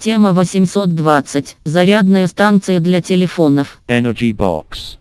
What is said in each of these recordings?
Тема 820. Зарядная станция для телефонов. Energy Box.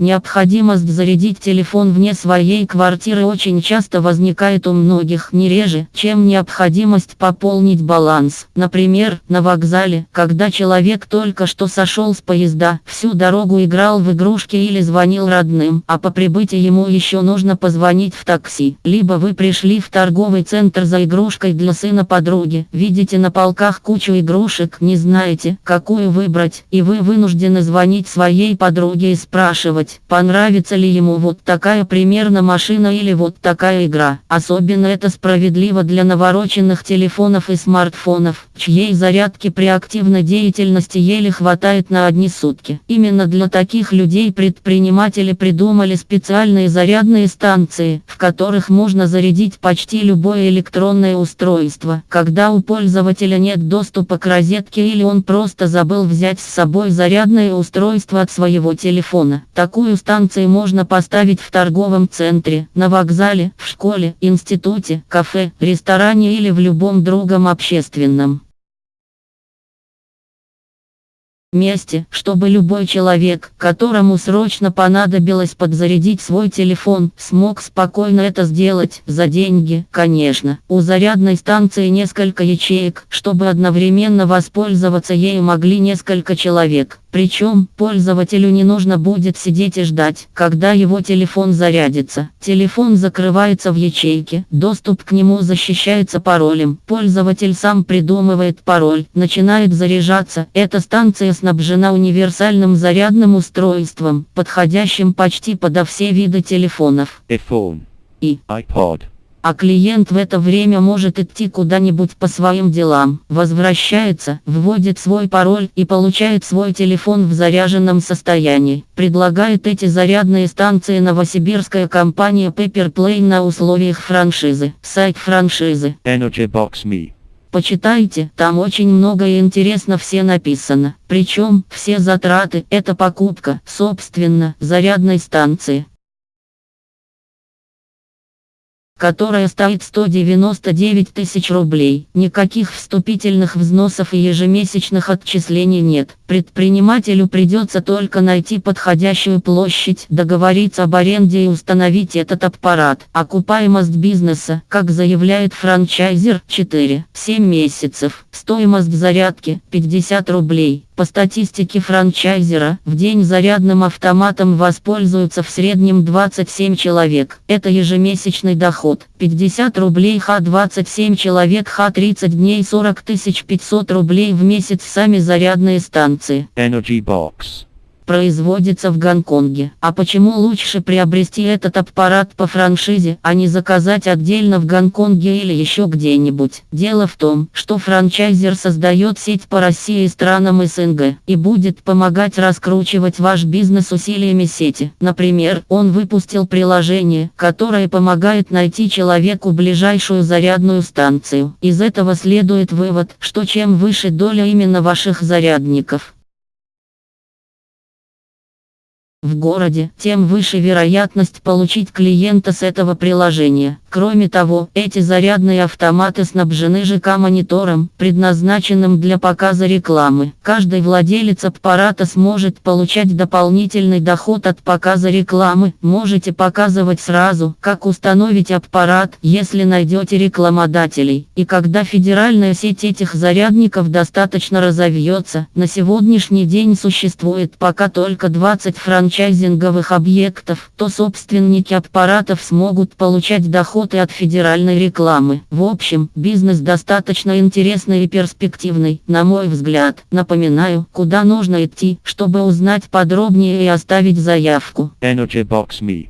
Необходимость зарядить телефон вне своей квартиры очень часто возникает у многих, не реже, чем необходимость пополнить баланс. Например, на вокзале, когда человек только что сошел с поезда, всю дорогу играл в игрушки или звонил родным, а по прибытии ему еще нужно позвонить в такси. Либо вы пришли в торговый центр за игрушкой для сына подруги, видите на полках кучу игрушек, не знаете, какую выбрать, и вы вынуждены звонить своей подруге и спрашивать, выбрать, понравится ли ему вот такая примерно машина или вот такая игра. Особенно это справедливо для навороченных телефонов и смартфонов, чьей зарядки при активной деятельности еле хватает на одни сутки. Именно для таких людей предприниматели придумали специальные зарядные станции, в которых можно зарядить почти любое электронное устройство, когда у пользователя нет доступа к розетке или он просто забыл взять с собой зарядное устройство от своего телефона. Так Такую станцию можно поставить в торговом центре, на вокзале, в школе, институте, кафе, ресторане или в любом другом общественном месте, чтобы любой человек, которому срочно понадобилось подзарядить свой телефон, смог спокойно это сделать, за деньги, конечно. У зарядной станции несколько ячеек, чтобы одновременно воспользоваться ею могли несколько человек. Причем, пользователю не нужно будет сидеть и ждать, когда его телефон зарядится. Телефон закрывается в ячейке, доступ к нему защищается паролем. Пользователь сам придумывает пароль, начинает заряжаться. Эта станция снабжена универсальным зарядным устройством, подходящим почти подо все виды телефонов. iPhone. И iPod а клиент в это время может идти куда-нибудь по своим делам, возвращается, вводит свой пароль и получает свой телефон в заряженном состоянии. Предлагает эти зарядные станции новосибирская компания Paperplay на условиях франшизы. Сайт франшизы. Energy Box Me. Почитайте, там очень много и интересно все написано. Причем, все затраты – это покупка, собственно, зарядной станции которая стоит 199 тысяч рублей. Никаких вступительных взносов и ежемесячных отчислений нет. Предпринимателю придется только найти подходящую площадь, договориться об аренде и установить этот аппарат. Окупаемость бизнеса, как заявляет франчайзер, 4-7 месяцев. Стоимость зарядки 50 рублей. По статистике франчайзера, в день зарядным автоматом воспользуются в среднем 27 человек. Это ежемесячный доход. 50 рублей Х27 человек Х30 дней 40 500 рублей в месяц сами зарядные станции. Energy Box производится в Гонконге. А почему лучше приобрести этот аппарат по франшизе, а не заказать отдельно в Гонконге или еще где-нибудь? Дело в том, что франчайзер создает сеть по России и странам СНГ и будет помогать раскручивать ваш бизнес усилиями сети. Например, он выпустил приложение, которое помогает найти человеку ближайшую зарядную станцию. Из этого следует вывод, что чем выше доля именно ваших зарядников, в городе, тем выше вероятность получить клиента с этого приложения. Кроме того, эти зарядные автоматы снабжены ЖК-монитором, предназначенным для показа рекламы. Каждый владелец аппарата сможет получать дополнительный доход от показа рекламы. Можете показывать сразу, как установить аппарат, если найдете рекламодателей. И когда федеральная сеть этих зарядников достаточно разовьется, на сегодняшний день существует пока только 20 франчайзинговых объектов, то собственники аппаратов смогут получать доход работы от федеральной рекламы. В общем, бизнес достаточно интересный и перспективный, на мой взгляд. Напоминаю, куда нужно идти, чтобы узнать подробнее и оставить заявку. Energy Box Me